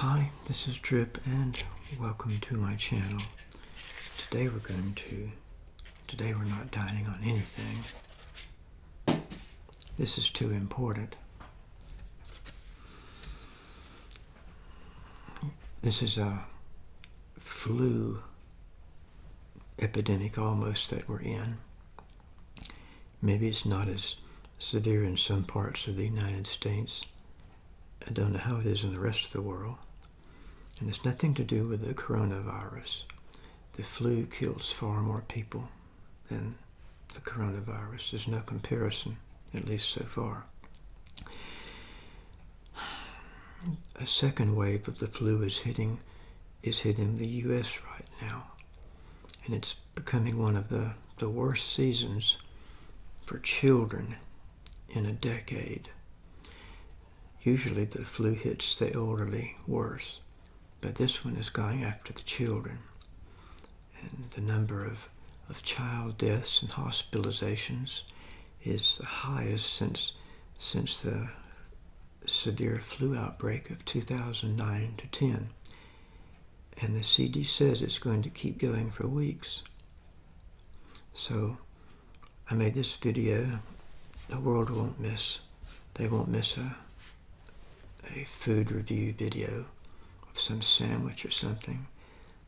Hi, this is Drip and welcome to my channel. Today we're going to, today we're not dining on anything. This is too important. This is a flu epidemic almost that we're in. Maybe it's not as severe in some parts of the United States. I don't know how it is in the rest of the world. And it's nothing to do with the coronavirus. The flu kills far more people than the coronavirus. There's no comparison, at least so far. A second wave of the flu is hitting is hitting the US right now. And it's becoming one of the, the worst seasons for children in a decade. Usually the flu hits the elderly worse, but this one is going after the children. And the number of, of child deaths and hospitalizations is the highest since, since the severe flu outbreak of 2009 to 10. And the CDC says it's going to keep going for weeks. So I made this video. The world won't miss. They won't miss a, a food review video of some sandwich or something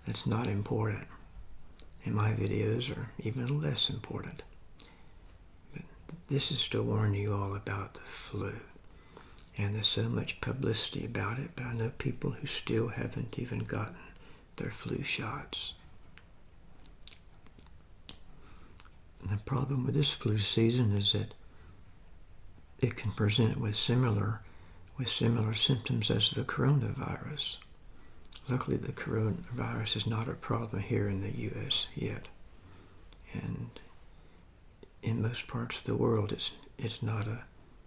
that's not important. And my videos are even less important. But this is to warn you all about the flu. And there's so much publicity about it, but I know people who still haven't even gotten their flu shots. And the problem with this flu season is that it can present with similar with similar symptoms as the coronavirus. Luckily, the coronavirus is not a problem here in the U.S. yet, and in most parts of the world, it's it's not a,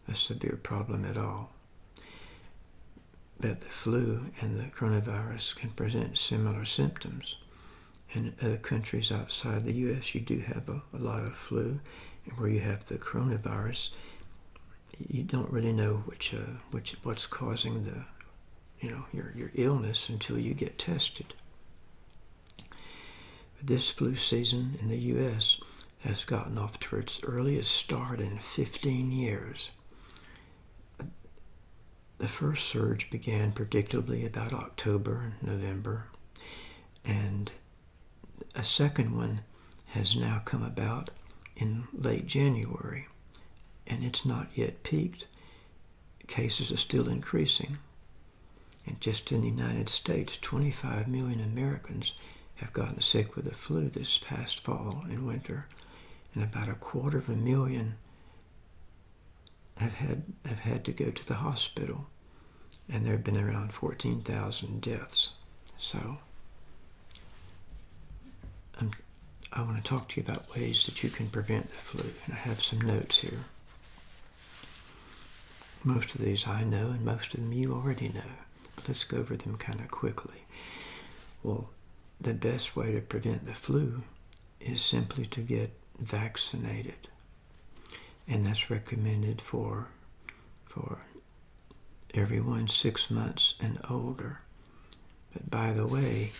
a severe problem at all. But the flu and the coronavirus can present similar symptoms. In other countries outside the U.S., you do have a, a lot of flu, and where you have the coronavirus, you don't really know which uh, which what's causing the you know your your illness until you get tested. This flu season in the U.S. has gotten off to its earliest start in 15 years. The first surge began predictably about October, November, and a second one has now come about in late January and it's not yet peaked. Cases are still increasing. And just in the United States, 25 million Americans have gotten sick with the flu this past fall and winter, and about a quarter of a million have had have had to go to the hospital, and there have been around 14,000 deaths. So, I'm, I want to talk to you about ways that you can prevent the flu, and I have some notes here. Most of these I know, and most of them you already know. But let's go over them kind of quickly. Well, the best way to prevent the flu is simply to get vaccinated. And that's recommended for, for everyone six months and older. But by the way,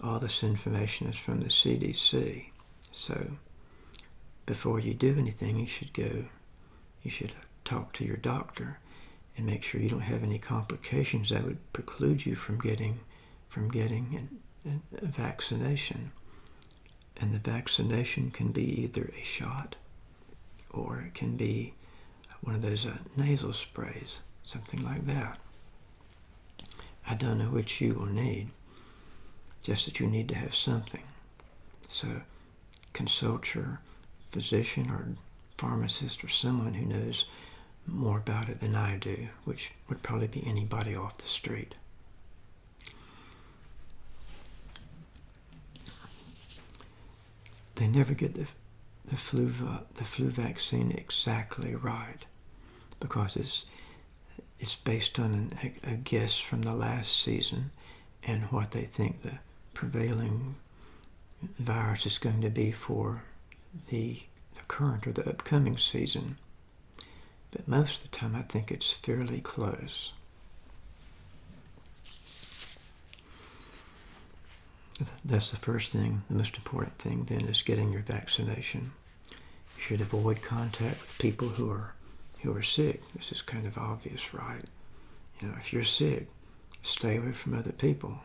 all this information is from the CDC. So before you do anything, you should go, you should talk to your doctor and make sure you don't have any complications that would preclude you from getting from getting a vaccination. And the vaccination can be either a shot or it can be one of those uh, nasal sprays, something like that. I don't know which you will need, just that you need to have something. So consult your physician or pharmacist or someone who knows more about it than I do, which would probably be anybody off the street. They never get the, the, flu, the flu vaccine exactly right because it's, it's based on an, a, guess from the last season and what they think the prevailing virus is going to be for the, the current or the upcoming season but most of the time I think it's fairly close. That's the first thing. The most important thing then is getting your vaccination. You should avoid contact with people who are who are sick. This is kind of obvious, right? You know, if you're sick, stay away from other people.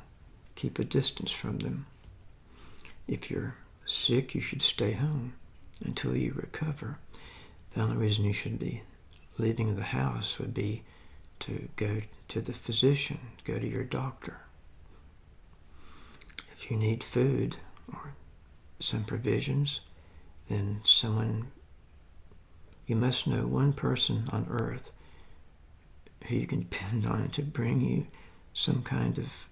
Keep a distance from them. If you're sick, you should stay home until you recover. The only reason you should be leaving the house would be to go to the physician, go to your doctor. If you need food or some provisions, then someone, you must know one person on earth who you can depend on to bring you some kind of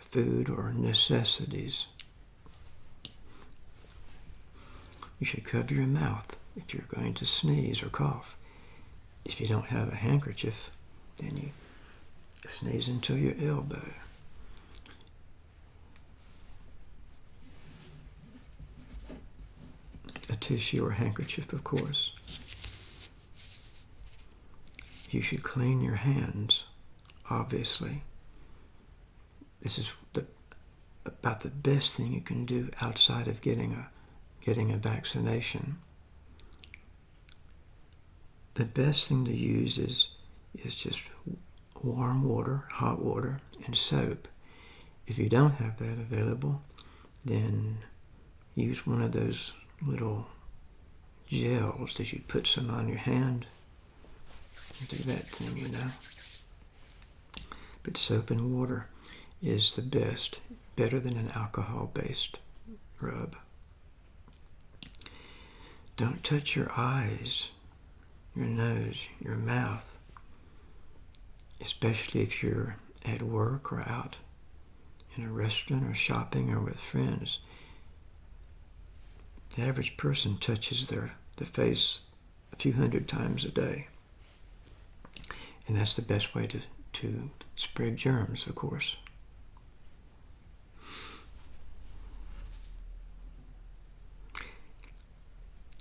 food or necessities. You should cover your mouth if you're going to sneeze or cough. If you don't have a handkerchief, then you sneeze into your elbow. A tissue or handkerchief, of course. You should clean your hands, obviously. This is the, about the best thing you can do outside of getting a, getting a vaccination the best thing to use is is just warm water, hot water, and soap. If you don't have that available, then use one of those little gels that you put some on your hand. Do that thing, you know. But soap and water is the best, better than an alcohol-based rub. Don't touch your eyes your nose, your mouth, especially if you're at work or out in a restaurant or shopping or with friends. The average person touches their the face a few hundred times a day. And that's the best way to, to spread germs, of course.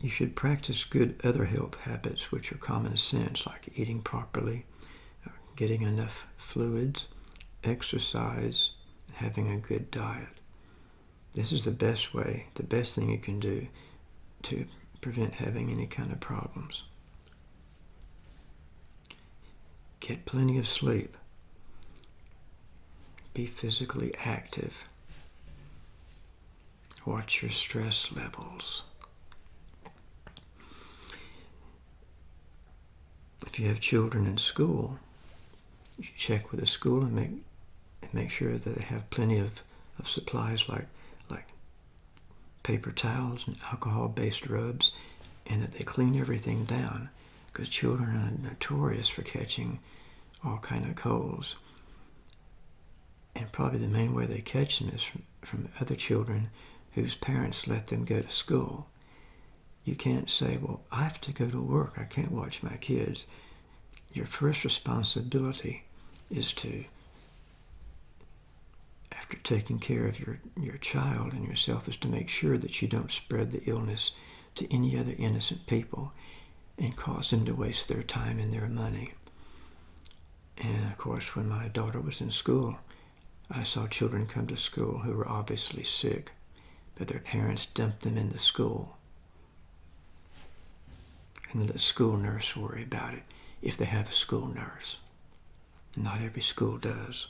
You should practice good other health habits, which are common sense, like eating properly, uh, getting enough fluids, exercise, and having a good diet. This is the best way, the best thing you can do to prevent having any kind of problems. Get plenty of sleep. Be physically active. Watch your stress levels. If you have children in school, you check with the school and make and make sure that they have plenty of, of supplies like like paper towels and alcohol-based rubs, and that they clean everything down because children are notorious for catching all kind of colds. And probably the main way they catch them is from, from other children whose parents let them go to school. You can't say, well, I have to go to work. I can't watch my kids. Your first responsibility is to, after taking care of your, your child and yourself, is to make sure that you don't spread the illness to any other innocent people and cause them to waste their time and their money. And of course, when my daughter was in school, I saw children come to school who were obviously sick, but their parents dumped them in the school and let the school nurse worry about it if they have a school nurse. Not every school does.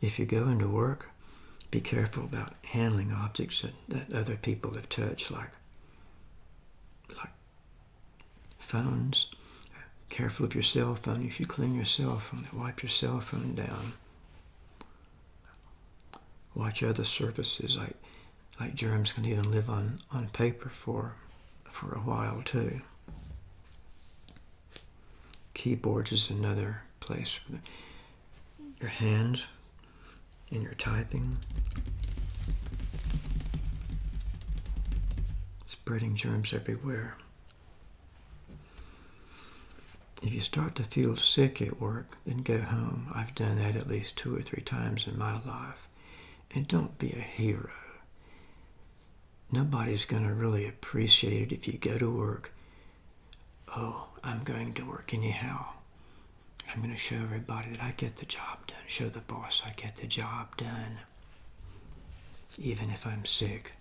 If you go into work, be careful about handling objects that, that other people have touched, like, like phones. Careful of your cell phone. You should clean your cell phone. Wipe your cell phone down. Watch other surfaces, like like germs can even live on, on paper for for a while too. Keyboards is another place your hands and your typing. Spreading germs everywhere. If you start to feel sick at work, then go home. I've done that at least two or three times in my life. And don't be a hero nobody's going to really appreciate it if you go to work. Oh, I'm going to work anyhow. I'm going to show everybody that I get the job done. Show the boss I get the job done. Even if I'm sick.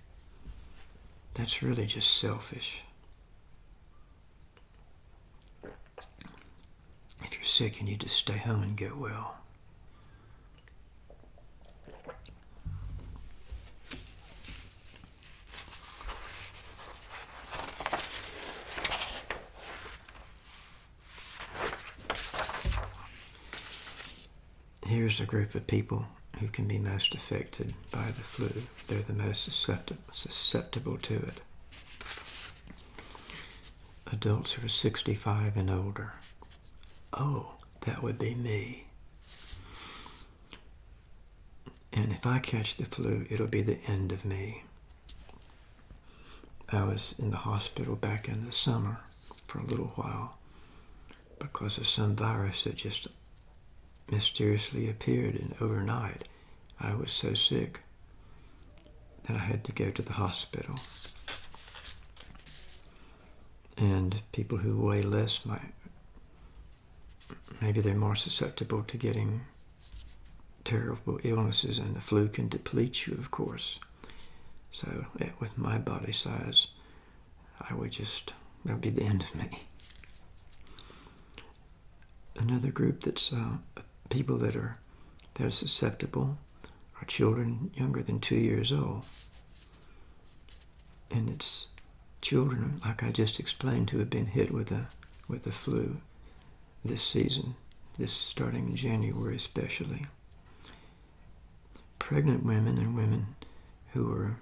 That's really just selfish. If you're sick, you need to stay home and get well. Here's a group of people who can be most affected by the flu. They're the most susceptible to it. Adults who are 65 and older. Oh, that would be me. And if I catch the flu, it'll be the end of me. I was in the hospital back in the summer for a little while because of some virus that just mysteriously appeared and overnight I was so sick that I had to go to the hospital. And people who weigh less might, maybe they're more susceptible to getting terrible illnesses, and the flu can deplete you, of course. So, with my body size, I would just, that would be the end of me. Another group that's uh, people that are that are susceptible are children younger than two years old. And it's children, like I just explained, who have been hit with the with the flu this season, this starting in January especially. Pregnant women and women who are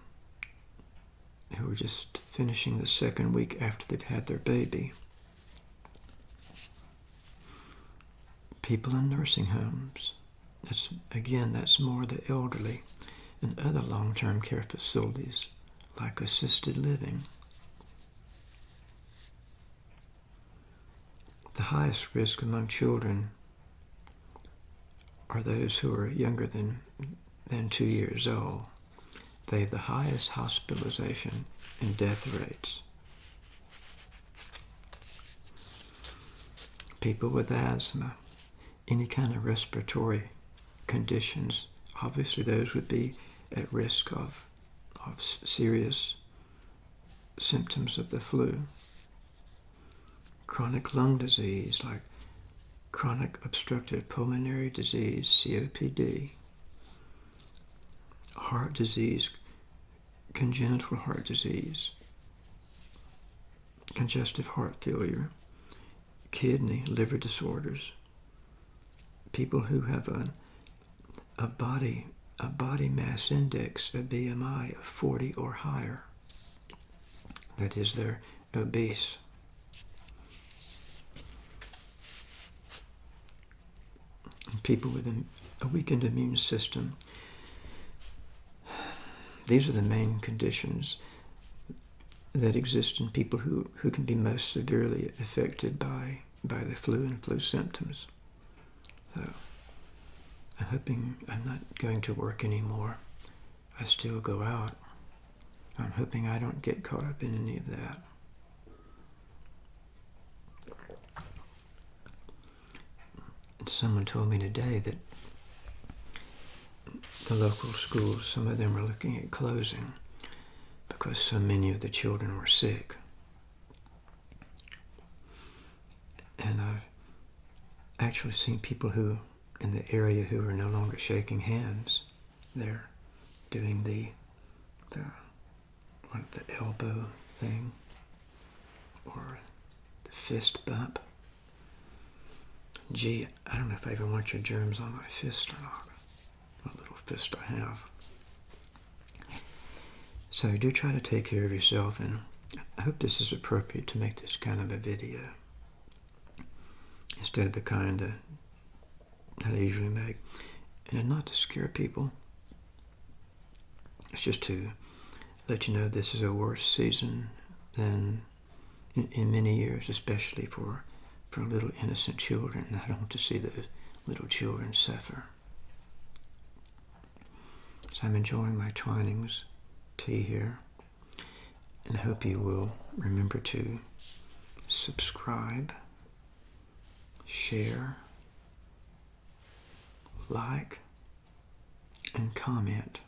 who are just finishing the second week after they've had their baby. People in nursing homes. That's again, that's more the elderly and other long-term care facilities like assisted living. The highest risk among children are those who are younger than, than two years old. They have the highest hospitalization and death rates. People with asthma, any kind of respiratory conditions, obviously those would be at risk of, of serious symptoms of the flu. Chronic lung disease like chronic obstructive pulmonary disease, COPD, heart disease, congenital heart disease, congestive heart failure, kidney, liver disorders, people who have a, a body a body mass index, a BMI of 40 or higher. That is, they're obese. People with a weakened immune system. These are the main conditions that exist in people who, who can be most severely affected by, by the flu and flu symptoms. So I'm hoping I'm not going to work anymore. I still go out. I'm hoping I don't get caught up in any of that. And someone told me today that the local schools, some of them are looking at closing because so many of the children were sick. And actually seen people who in the area who are no longer shaking hands. They're doing the the what the elbow thing or the fist bump. Gee, I don't know if I even want your germs on my fist or not. What little fist I have. So do try to take care of yourself and I hope this is appropriate to make this kind of a video instead of the kind that, that I usually make. And not to scare people, it's just to let you know this is a worse season than in, in many years, especially for, for little innocent children. I don't want to see those little children suffer. So I'm enjoying my Twinings tea here. And I hope you will remember to subscribe share, like, and comment.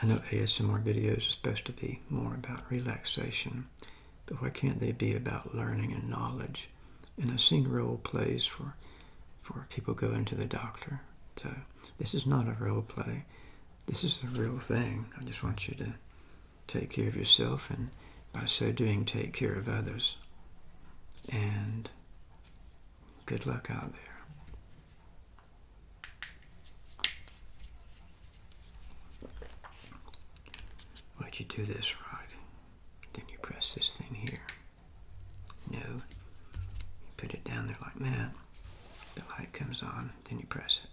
I know ASMR videos are supposed to be more about relaxation, but why can't they be about learning and knowledge? And I've seen role plays for, for people going to the doctor. So this is not a role play. This is the real thing. I just want you to take care of yourself and by so doing take care of others. And good luck out there. Why'd you do this right? Then you press this thing here. No. You put it down there like that. The light comes on, then you press it.